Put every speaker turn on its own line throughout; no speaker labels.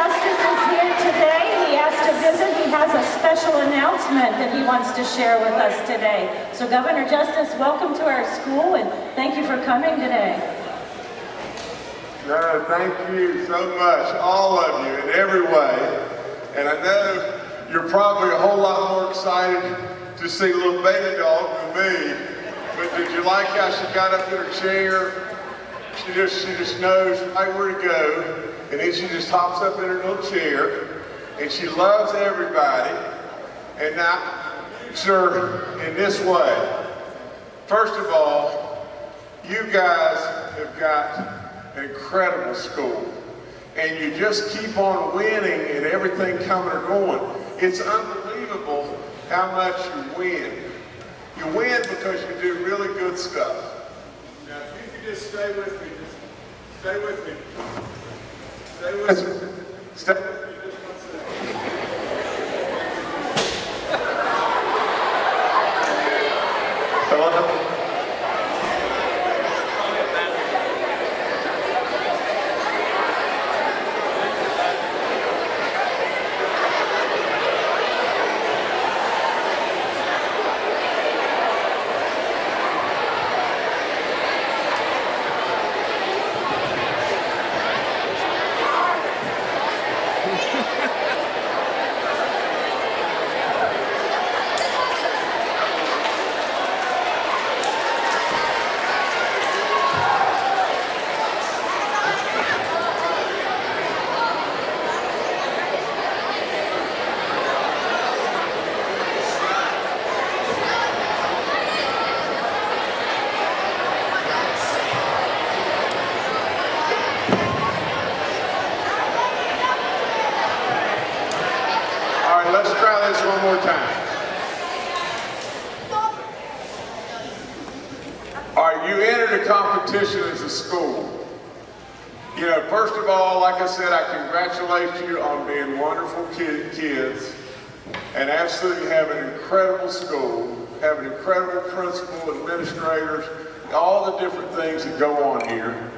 Justice is here today. He asked to visit. He has a special announcement that he wants to share with us today. So Governor Justice, welcome to our school and thank you for coming today.
No, thank you so much, all of you, in every way. And I know you're probably a whole lot more excited to see little baby dog than me. But did you like how she got up in her chair? She just, she just knows right where to go. And then she just hops up in her little chair. And she loves everybody. And now, sir, in this way. First of all, you guys have got an incredible school. And you just keep on winning and everything coming or going. It's unbelievable how much you win. You win because you do really good stuff. Now, if you could just stay with me, just stay with me. Stay with me. Stay with me just one second. Hello? All right, let's try this one more time. All right, you entered a competition as a school. You know, first of all, like I said, I congratulate you on being wonderful kid, kids and absolutely have an incredible school, have an incredible principal, administrators, all the different things that go on here.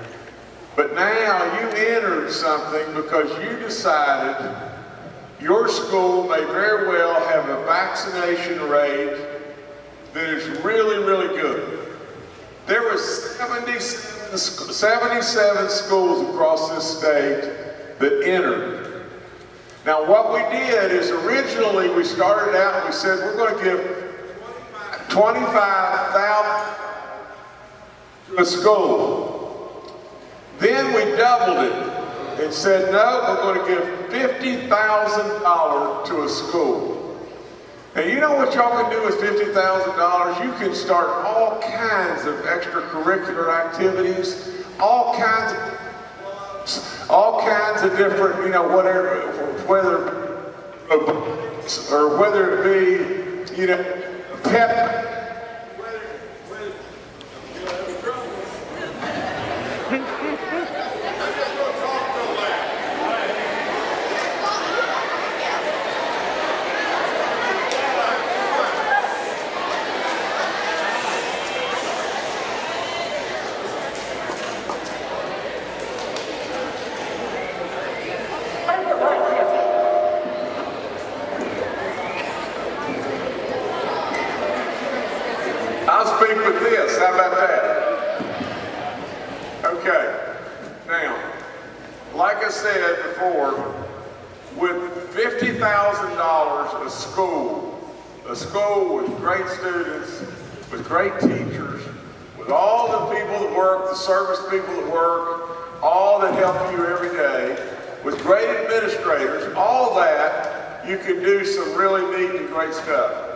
But now you entered something because you decided your school may very well have a vaccination rate that is really, really good. There were 77, 77 schools across this state that entered. Now what we did is originally we started out and we said we're going to give 25,000 to a school. Then we doubled it and said, no, we're going to give $50,000 to a school. And you know what y'all can do with $50,000? You can start all kinds of extracurricular activities, all kinds of, all kinds of different, you know, whatever, whether, or whether it be, you know, pep, whether, whether, I'll speak with this. How about that? Okay. Now, like I said before, with $50,000 a school, a school with great students, with great teachers, with all the people that work, the service people that work, all that help you every day, with great administrators, all that, you can do some really neat and great stuff.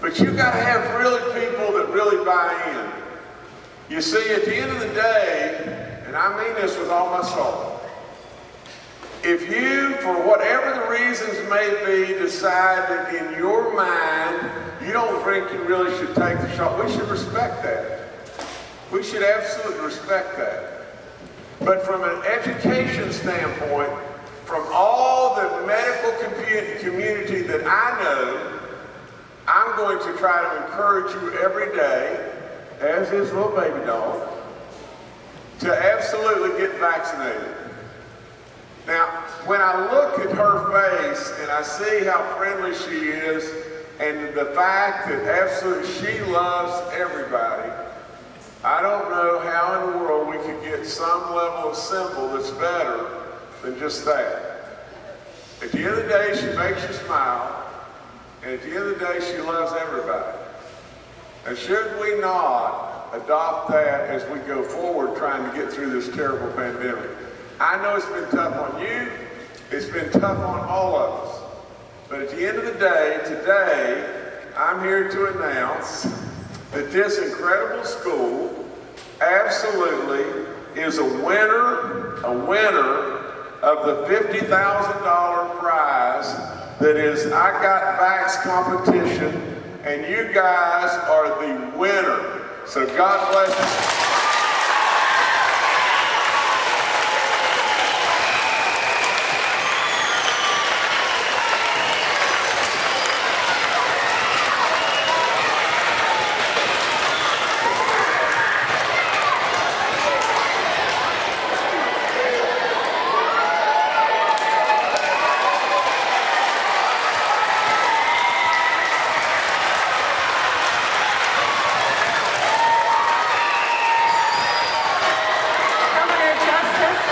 But you got to have really people that really buy in. You see, at the end of the day, and I mean this with all my soul, if you, for whatever the reasons may be, decide that in your mind you don't think you really should take the shot, we should respect that. We should absolutely respect that. But from an education standpoint, from all the medical community that I know, I'm going to try to encourage you every day, as his little baby dog, to absolutely get vaccinated. Now, when I look at her face and I see how friendly she is and the fact that absolutely she loves everybody, I don't know how in the world we could get some level of symbol that's better than just that. At the end of the day, she makes you smile, and at the end of the day, she loves everybody. And should we not adopt that as we go forward trying to get through this terrible pandemic? I know it's been tough on you, it's been tough on all of us. But at the end of the day, today, I'm here to announce that this incredible school absolutely is a winner, a winner of the $50,000 prize that is I Got Vax competition, and you guys are the winner. So God bless you.
Governor Justice,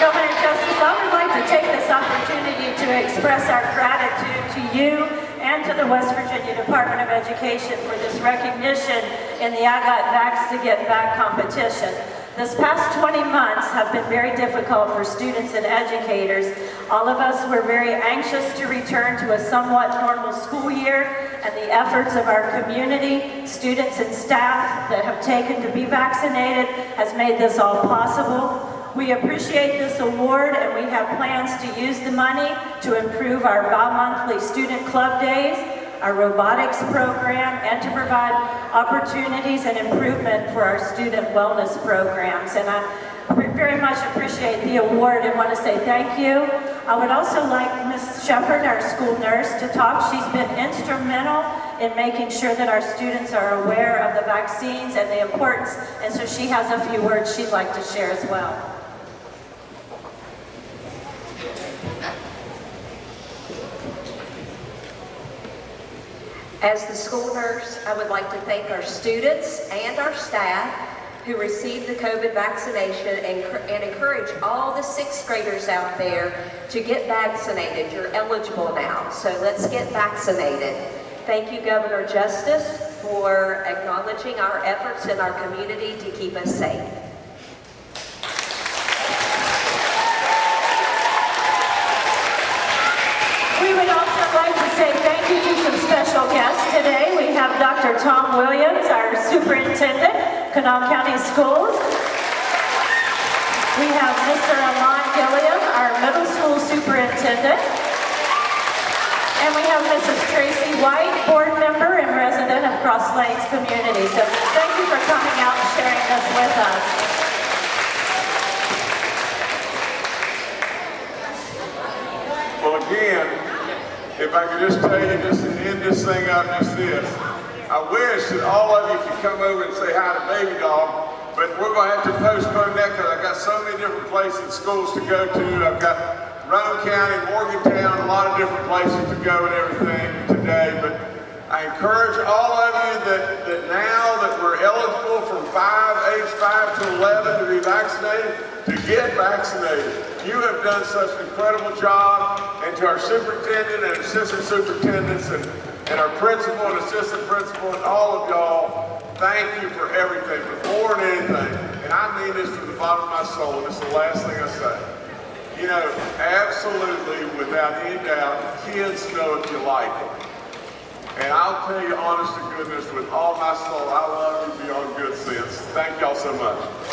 Governor Justice, I would like to take this opportunity to express our gratitude to you and to the West Virginia Department of Education for this recognition in the I Got Vax to Get Back competition. This past 20 months have been very difficult for students and educators. All of us were very anxious to return to a somewhat normal school year and the efforts of our community, students and staff that have taken to be vaccinated has made this all possible. We appreciate this award and we have plans to use the money to improve our bi-monthly student club days, our robotics program, and to provide opportunities and improvement for our student wellness programs. And I very much appreciate the award and want to say thank you. I would also like Ms. Shepherd, our school nurse, to talk. She's been instrumental in making sure that our students are aware of the vaccines and the importance, and so she has a few words she'd like to share as well.
As the school nurse, I would like to thank our students and our staff who received the COVID vaccination and, and encourage all the sixth graders out there to get vaccinated. You're eligible now, so let's get vaccinated. Thank you, Governor Justice, for acknowledging our efforts in our community to keep us safe.
We would also like to say thank you to some special today. We have Dr. Tom Williams, our superintendent, Kanawha County Schools. We have Mr. Alon Gilliam, our middle school superintendent. And we have Mrs. Tracy White, board member and resident of Cross Lanes Community. So thank you for coming out and sharing this with us.
Again, if I could just tell you just to end this thing up just this. I wish that all of you could come over and say hi to Baby Dog, but we're going to have to postpone that because I've got so many different places, and schools to go to. I've got Roane County, Morgantown, a lot of different places to go and everything today. But I encourage all of you that, that now that we're eligible from 5, age 5 to 11 to be vaccinated, to get vaccinated. You have done such an incredible job, and to our superintendent and assistant superintendents and, and our principal and assistant principal and all of y'all, thank you for everything, but more than anything, and I mean this from the bottom of my soul, and it's the last thing I say. You know, absolutely, without any doubt, kids know if you like them. And I'll tell you honest to goodness, with all my soul, I love you beyond good sense. Thank y'all so much.